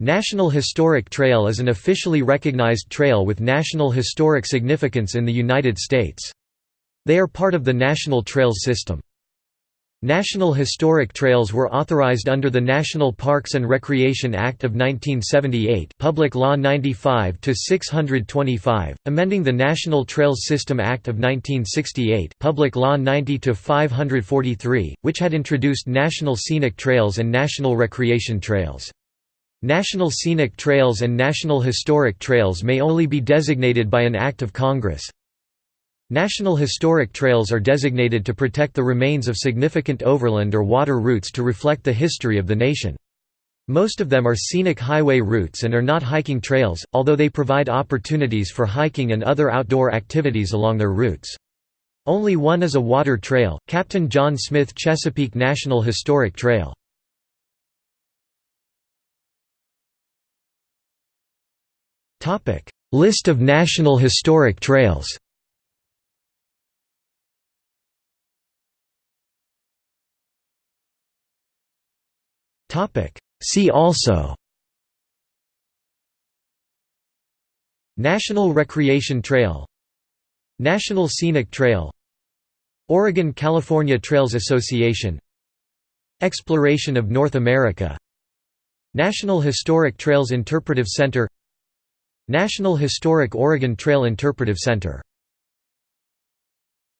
National Historic Trail is an officially recognized trail with national historic significance in the United States. They are part of the National Trails System. National Historic Trails were authorized under the National Parks and Recreation Act of 1978 Public Law 95-625, amending the National Trails System Act of 1968 Public Law 90-543, which had introduced National Scenic Trails and National Recreation Trails. National Scenic Trails and National Historic Trails may only be designated by an Act of Congress. National Historic Trails are designated to protect the remains of significant overland or water routes to reflect the history of the nation. Most of them are scenic highway routes and are not hiking trails, although they provide opportunities for hiking and other outdoor activities along their routes. Only one is a water trail, Captain John Smith Chesapeake National Historic Trail. List of National Historic Trails See also National Recreation Trail National Scenic Trail Oregon-California Trails Association Exploration of North America National Historic Trails Interpretive Center National Historic Oregon Trail Interpretive Center